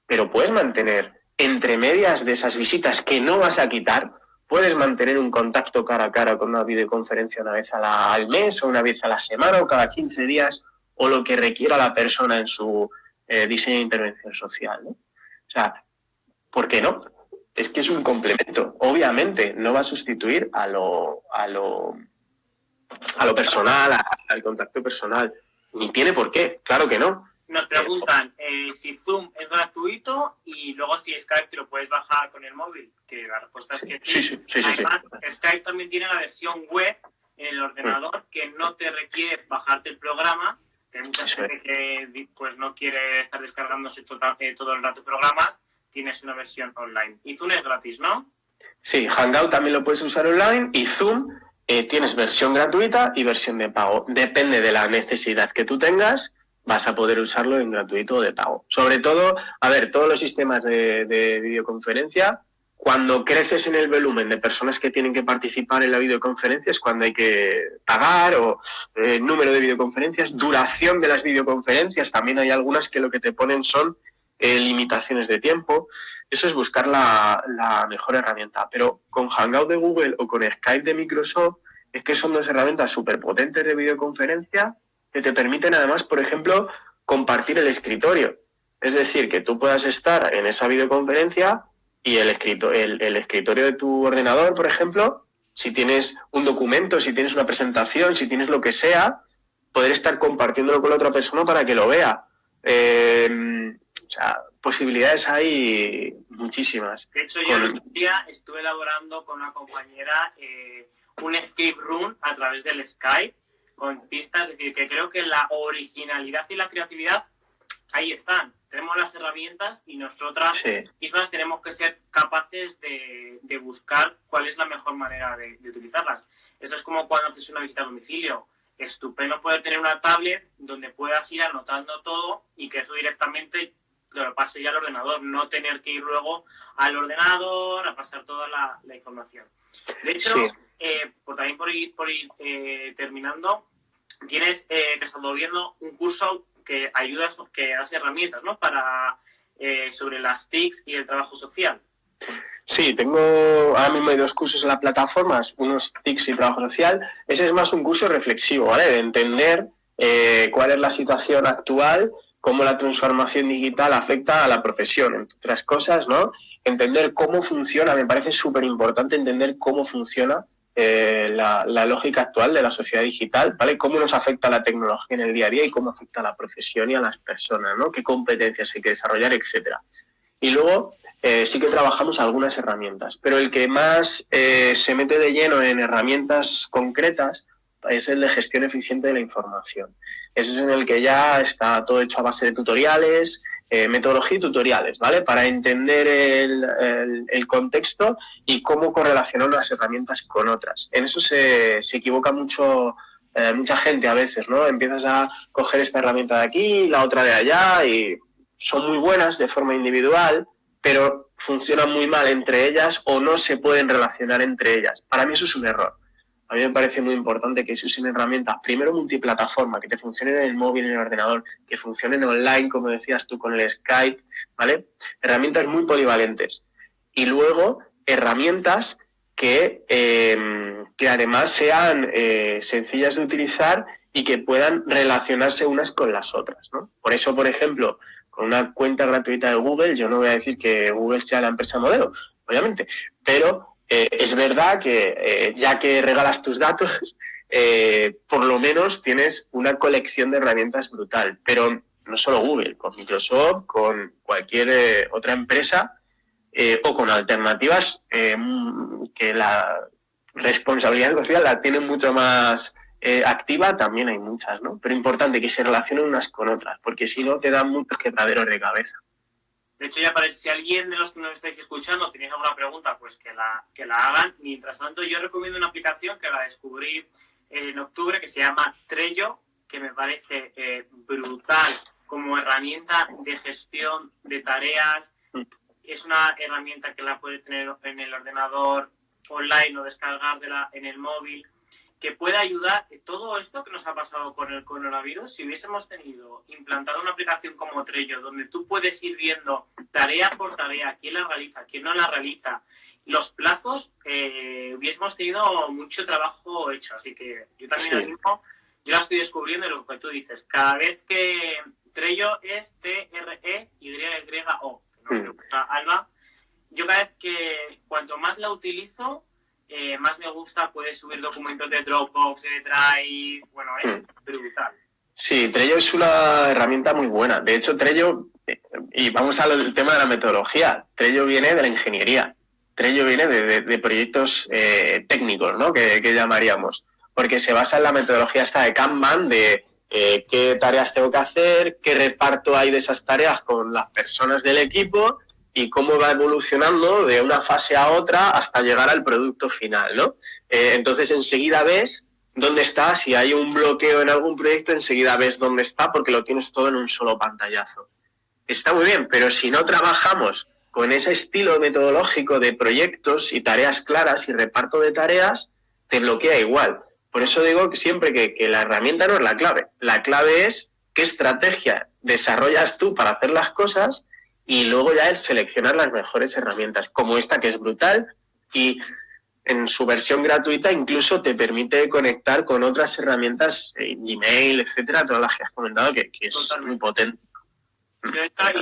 Pero puedes mantener entre medias de esas visitas que no vas a quitar, puedes mantener un contacto cara a cara con una videoconferencia una vez al mes o una vez a la semana o cada 15 días o lo que requiera la persona en su eh, diseño de intervención social. ¿no? O sea, ¿por qué no? Es que es un complemento. Obviamente no va a sustituir a lo, a lo, a lo personal, al contacto personal. Ni tiene por qué, claro que no. Nos preguntan eh, si Zoom es gratuito y luego si Skype te lo puedes bajar con el móvil, que la respuesta es que sí. sí, sí, sí Además, Skype también tiene la versión web en el ordenador que no te requiere bajarte el programa, que hay mucha gente que pues, no quiere estar descargándose tota, eh, todo el rato programas, tienes una versión online. Y Zoom es gratis, ¿no? Sí, Hangout también lo puedes usar online y Zoom eh, tienes versión gratuita y versión de pago. Depende de la necesidad que tú tengas vas a poder usarlo en gratuito o de pago. Sobre todo, a ver, todos los sistemas de, videoconferencia, cuando creces en el volumen de personas que tienen que participar en la videoconferencia es cuando hay que pagar o eh, número de videoconferencias, duración de las videoconferencias, también hay algunas que lo que te ponen son eh, limitaciones de tiempo. Eso es buscar la, la mejor herramienta. Pero con Hangout de Google o con Skype de Microsoft, es que son dos herramientas súper potentes de videoconferencia que te permiten además, por ejemplo, compartir el escritorio. Es decir, que tú puedas estar en esa videoconferencia y el, escrito, el, el escritorio de tu ordenador, por ejemplo, si tienes un documento, si tienes una presentación, si tienes lo que sea, poder estar compartiéndolo con la otra persona para que lo vea. Eh, o sea, posibilidades hay muchísimas. De hecho, yo el día estuve elaborando con una compañera eh, un escape room a través del Skype con pistas, es decir, que creo que la originalidad y la creatividad ahí están. Tenemos las herramientas y nosotras mismas tenemos que ser capaces de, buscar cuál es la mejor manera de, de utilizarlas. Eso es como cuando haces una visita a domicilio estupendo poder tener una tablet donde puedas ir anotando todo y que eso directamente lo pase ya al ordenador, no tener que ir luego al ordenador a pasar toda la, información. De hecho, eh, por, también por ir, por ir eh, terminando, tienes eh, que estado viendo un curso que ayuda, que das herramientas, ¿no? Para eh, sobre las TICs y el trabajo social. Sí, tengo ahora mismo hay dos cursos en las plataformas, unos TICs y trabajo social. Ese es más un curso reflexivo, ¿vale? De entender eh, cuál es la situación actual, cómo la transformación digital afecta a la profesión, entre otras cosas, ¿no? Entender cómo funciona, me parece súper importante entender cómo funciona eh, la, lógica actual de la sociedad digital, ¿vale? Cómo nos afecta la tecnología en el día a día y cómo afecta a la profesión y a las personas, ¿no? Qué competencias hay que desarrollar, etcétera. Y luego eh, sí que trabajamos algunas herramientas, pero el que más eh, se mete de lleno en herramientas concretas es el de gestión eficiente de la información. Ese es en el que ya está todo hecho a base de tutoriales, eh, metodología y tutoriales, ¿vale? Para entender el, el, contexto y cómo correlacionar unas herramientas con otras. En eso se, se equivoca mucho mucha gente a veces, ¿no? Empiezas a coger esta herramienta de aquí, la otra de allá y son muy buenas de forma individual, pero funcionan muy mal entre ellas o no se pueden relacionar entre ellas. Para mí eso es un error. A mí me parece muy importante que se usen herramientas, primero multiplataforma, que te funcionen en el móvil, en el ordenador, que funcionen online, como decías tú, con el Skype, ¿vale? Herramientas muy polivalentes. Y luego, herramientas que, em, que además sean eh, sencillas de utilizar y que puedan relacionarse unas con las otras, ¿no? Por eso, por ejemplo, una cuenta gratuita de Google, yo no voy a decir que Google sea la empresa modelo, obviamente, pero eh, es verdad que eh, ya que regalas tus datos, eh, por lo menos tienes una colección de herramientas brutal, pero no solo Google, con Microsoft, con cualquier otra empresa o con alternativas que la responsabilidad social la tienen mucho más activa también hay muchas, ¿no? Pero importante que se relacionen unas con otras, porque si no te dan muchos quebraderos de cabeza. De hecho, ya parece, si alguien de los que nos estáis escuchando tenéis alguna pregunta, pues que la, que la hagan. Mientras tanto, yo recomiendo una aplicación que la descubrí en octubre que se llama Trello, que me parece eh, brutal como herramienta de gestión de tareas. Es una herramienta que la puedes tener en el ordenador online o descargar en el móvil que puede ayudar todo esto que nos ha pasado con el coronavirus, si hubiésemos tenido implantado una aplicación como Trello, donde tú puedes ir viendo tarea por tarea, quién la realiza, quién no la realiza, los plazos, eh, hubiésemos tenido mucho trabajo hecho. Así que yo también mismo, yo la estoy descubriendo lo que tú dices. Cada vez que Trello es T-R-E-Y-O, que no me gusta Alba, yo cada vez que cuanto más la utilizo, eh, más me gusta, puedes subir documentos de Dropbox, de Drive, bueno, es hmm. brutal. Sí, Trello es una herramienta muy buena. De hecho, Trello, eh, y vamos al tema de la metodología, Trello viene de la ingeniería, Trello viene de, proyectos eh, técnicos, ¿no? Que, llamaríamos, porque se basa en la metodología esta de Kanban, de qué tareas tengo que hacer, qué reparto hay de esas tareas con las personas del equipo y cómo va evolucionando de una fase a otra hasta llegar al producto final, ¿no? Eh, entonces enseguida ves dónde está, si hay un bloqueo en algún proyecto, enseguida ves dónde está porque lo tienes todo en un solo pantallazo. Está muy bien, pero si no trabajamos con ese estilo metodológico de proyectos y tareas claras y reparto de tareas, te bloquea igual. Por eso digo que siempre que, que la herramienta no es la clave. La clave es qué estrategia desarrollas tú para hacer las cosas y luego ya el seleccionar las mejores herramientas, como esta que es brutal y en su versión gratuita incluso te permite conectar con otras herramientas, eh, Gmail, etcétera, todas las que has comentado, que, es muy potente. Yo está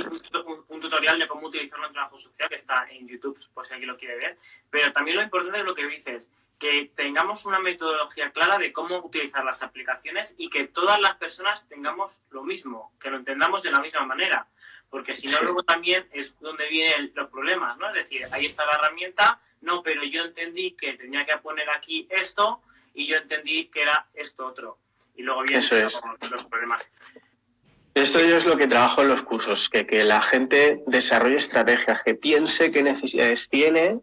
un, un, tutorial de cómo utilizarlo en trabajo social que está en YouTube, por si alguien lo quiere ver. Pero también lo importante es lo que dices, que tengamos una metodología clara de cómo utilizar las aplicaciones y que todas las personas tengamos lo mismo, que lo entendamos de la misma manera. Porque si no, luego también es donde vienen los problemas, ¿no? Es decir, ahí está la herramienta, no, pero yo entendí que tenía que poner aquí esto y yo entendí que era esto otro. Y luego vienen los problemas. Esto yo es lo que trabajo en los cursos, que, que la gente desarrolle estrategias, que piense qué necesidades tiene,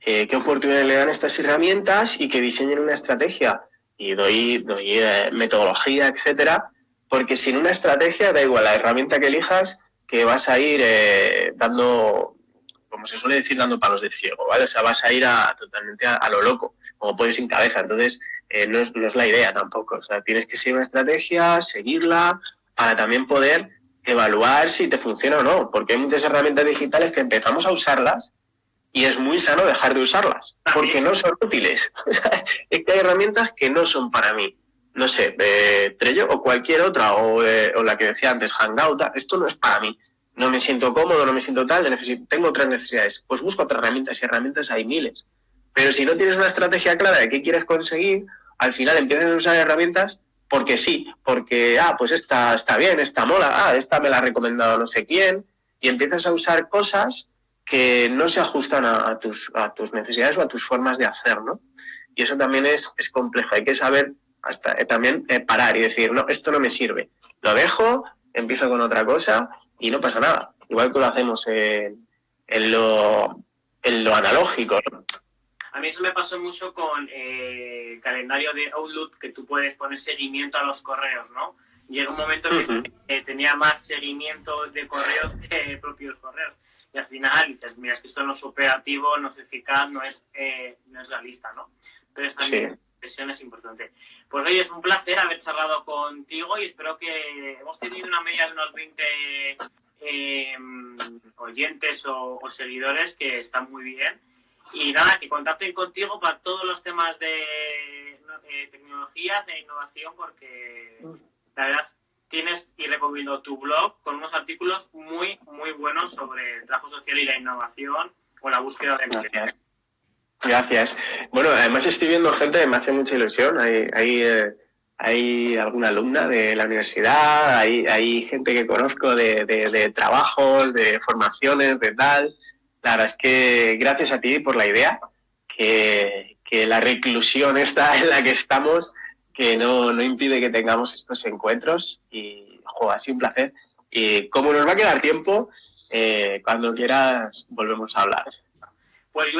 eh, qué oportunidades le dan estas herramientas y que diseñen una estrategia. Y doy, doy eh, metodología, etcétera, porque sin una estrategia da igual la herramienta que elijas, que vas a ir eh, dando, como se suele decir, dando palos de ciego, ¿vale? O sea, vas a ir a, totalmente a, lo loco, como puedes sin cabeza. Entonces, no, es, no es la idea tampoco. O sea, tienes que seguir una estrategia, seguirla, para también poder evaluar si te funciona o no, porque hay muchas herramientas digitales que empezamos a usarlas y es muy sano dejar de usarlas, porque no son útiles. es que hay herramientas que no son para mí. No sé, eh, Trello o cualquier otra, o, eh, o, la que decía antes, Hangout, esto no es para mí. No me siento cómodo, no me siento tal, tengo otras necesidades. Pues busco otras herramientas y herramientas hay miles. Pero si no tienes una estrategia clara de qué quieres conseguir, al final empiezas a usar herramientas porque sí, porque, ah, pues esta está bien, esta mola, ah, esta me la ha recomendado no sé quién, y empiezas a usar cosas que no se ajustan a, tus, a tus necesidades o a tus formas de hacer, ¿no? Y eso también es, es complejo, hay que saber hasta eh, también eh, parar y decir, no, esto no me sirve, lo dejo, empiezo con otra cosa y no pasa nada, igual que lo hacemos en, en, lo, en lo analógico, ¿no? A mí eso me pasó mucho con eh, el calendario de Outlook, que tú puedes poner seguimiento a los correos, ¿no? Llega un momento que eh, tenía más seguimiento de correos que propios correos. Y al final dices, mira, es que esto no es operativo, no es eficaz, no es, eh, no es realista, ¿no? Entonces también esa es importante. Pues hoy es un placer haber charlado contigo y espero que hemos tenido una media de unos 20 oyentes o, o seguidores que están muy bien y nada, que contacten contigo para todos los temas de eh, tecnologías, de innovación, porque la verdad tienes y recomiendo tu blog con unos artículos muy, muy buenos sobre el trabajo social y la innovación o la búsqueda de Gracias. Gracias. Bueno, además estoy viendo gente que me hace mucha ilusión. Hay, hay, eh, hay alguna alumna de la universidad, hay, hay gente que conozco de, trabajos, de formaciones, de tal. La verdad es que gracias a ti por la idea, que, que la reclusión está en la que estamos, que no, no impide que tengamos estos encuentros y, jo, ha sido un placer. Y como nos va a quedar tiempo, eh, cuando quieras volvemos a hablar. Pues